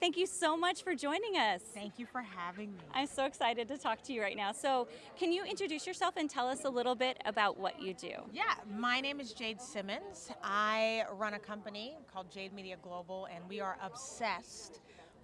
Thank you so much for joining us. Thank you for having me. I'm so excited to talk to you right now. So, can you introduce yourself and tell us a little bit about what you do? Yeah, my name is Jade Simmons. I run a company called Jade Media Global, and we are obsessed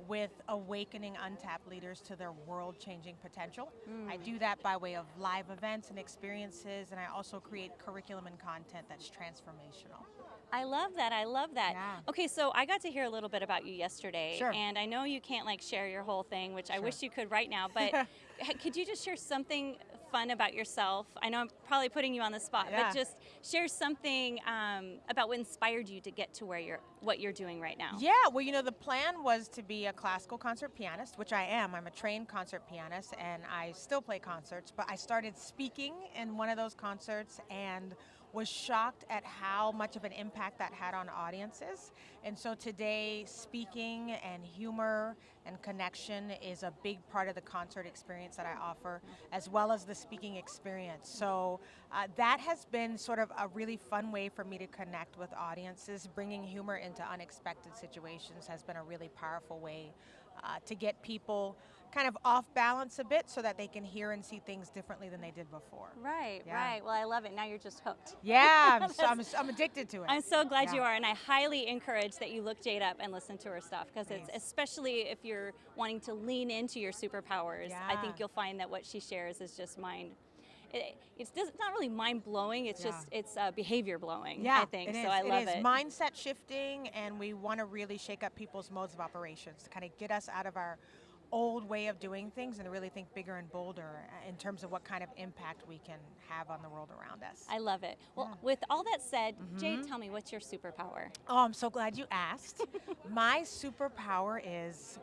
with awakening untapped leaders to their world-changing potential. Mm. I do that by way of live events and experiences, and I also create curriculum and content that's transformational. I love that. I love that. Yeah. Okay, so I got to hear a little bit about you yesterday, sure. and I know you can't like share your whole thing, which sure. I wish you could right now. But could you just share something fun about yourself? I know I'm probably putting you on the spot, yeah. but just share something um, about what inspired you to get to where you're, what you're doing right now. Yeah. Well, you know, the plan was to be a classical concert pianist, which I am. I'm a trained concert pianist, and I still play concerts. But I started speaking in one of those concerts, and was shocked at how much of an impact that had on audiences. And so today, speaking and humor and connection is a big part of the concert experience that I offer, as well as the speaking experience. So uh, that has been sort of a really fun way for me to connect with audiences. Bringing humor into unexpected situations has been a really powerful way uh, to get people kind of off balance a bit so that they can hear and see things differently than they did before. Right, yeah. right. Well, I love it. Now you're just hooked. Yeah, I'm, so, I'm, I'm, addicted to it. I'm so glad yeah. you are, and I highly encourage that you look Jade up and listen to her stuff because it's especially if you're wanting to lean into your superpowers. Yeah. I think you'll find that what she shares is just mind it, it's, it's, not really mind blowing. It's yeah. just it's uh, behavior blowing. Yeah, I think so. I love it. it. Is. it. Mindset shifting, and we want to really shake up people's modes of operations to kind of get us out of our old way of doing things and really think bigger and bolder uh, in terms of what kind of impact we can have on the world around us. I love it. Well, yeah. with all that said, mm -hmm. Jade, tell me, what's your superpower? Oh, I'm so glad you asked. My superpower is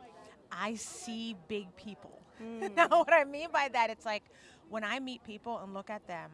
I see big people. Mm. now, what I mean by that, it's like when I meet people and look at them,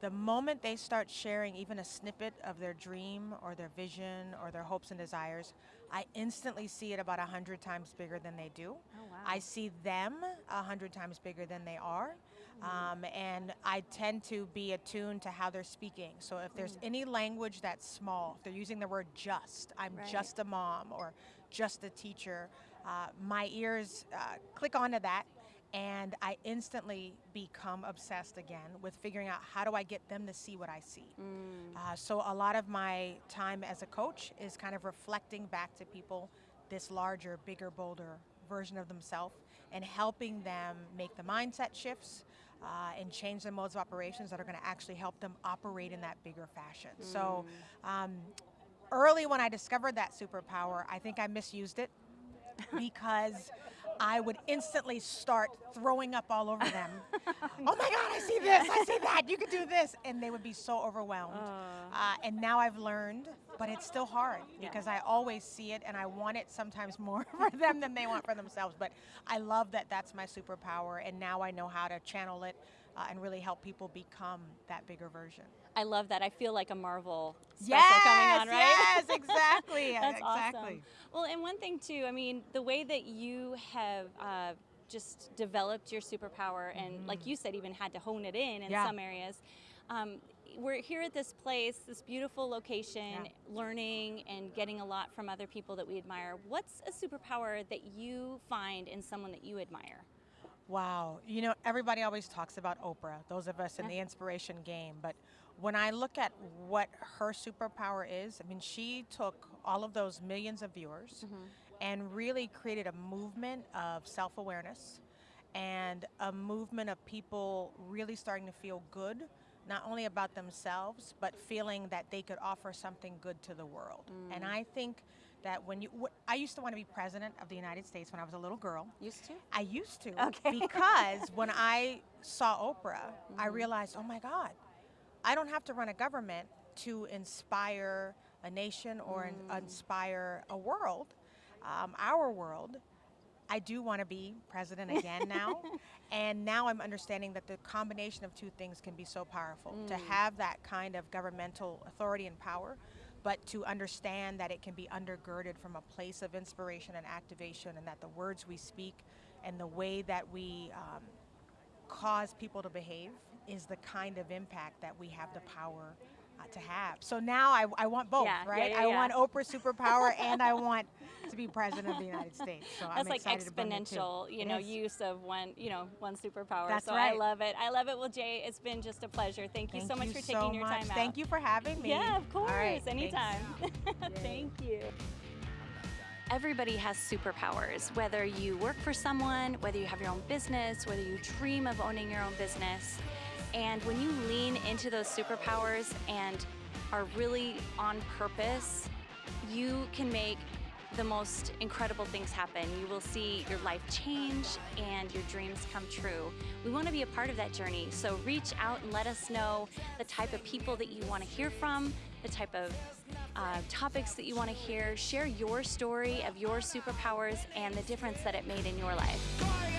the moment they start sharing even a snippet of their dream or their vision or their hopes and desires, I instantly see it about a hundred times bigger than they do. Oh, wow. I see them a hundred times bigger than they are. Um, and I tend to be attuned to how they're speaking. So if there's mm. any language that's small, if they're using the word just, I'm right. just a mom or just a teacher, uh, my ears uh, click onto that and I instantly become obsessed again with figuring out how do I get them to see what I see. Mm. Uh, so a lot of my time as a coach is kind of reflecting back to people this larger, bigger, bolder version of themselves and helping them make the mindset shifts uh, and change the modes of operations that are going to actually help them operate in that bigger fashion. Mm. So um, early when I discovered that superpower, I think I misused it because I would instantly start throwing up all over them. oh my God, I see this, I see that, you could do this. And they would be so overwhelmed. Uh. Uh, and now I've learned, but it's still hard yeah. because I always see it and I want it sometimes more for them than they want for themselves. But I love that that's my superpower and now I know how to channel it uh, and really help people become that bigger version. I love that. I feel like a Marvel special yes, coming on, right? Yes, exactly. That's exactly. awesome. Well, and one thing too, I mean, the way that you have uh, just developed your superpower and mm. like you said, even had to hone it in in yeah. some areas. Um, we're here at this place, this beautiful location, yeah. learning and getting a lot from other people that we admire. What's a superpower that you find in someone that you admire? Wow, you know, everybody always talks about Oprah, those of us in the inspiration game, but when I look at what her superpower is, I mean, she took all of those millions of viewers mm -hmm. and really created a movement of self-awareness and a movement of people really starting to feel good, not only about themselves, but feeling that they could offer something good to the world. Mm. And I think that when you, I used to want to be president of the United States when I was a little girl. Used to? I used to. Okay. because when I saw Oprah, mm -hmm. I mm-hmm. realized, oh my God, I don't have to run a government to inspire a nation or mm. inspire a world, um, our world. I do want to be president again now. and now I'm understanding that the combination of two things can be so powerful. Mm. To have that kind of governmental authority and power, but to understand that it can be undergirded from a place of inspiration and activation and that the words we speak and the way that we um, cause people to behave is the kind of impact that we have the power uh, to have. So now I, I want both, yeah, right? Yeah, yeah, I want Oprah superpower and I want to be president of the United States. So That's I'm like excited to bring exponential, you know, use of one, you know, one superpower. That's so I love it. I love it. Well, Jay, it's been just a pleasure. Thank you Thank so much you for so taking your much. time out. Thank you for having me. Yeah, of course. right. Anytime. Thank you. Everybody has superpowers, whether you work for someone, whether you have your own business, whether you dream of owning your own business. And when you lean into those superpowers and are really on purpose, you can make the most incredible things happen. You will see your life change and your dreams come true. We want to be a part of that journey, so reach out and let us know the type of people that you want to hear from, the type of uh, topics that you want to hear. Share your story of your superpowers and the difference that it made in your life.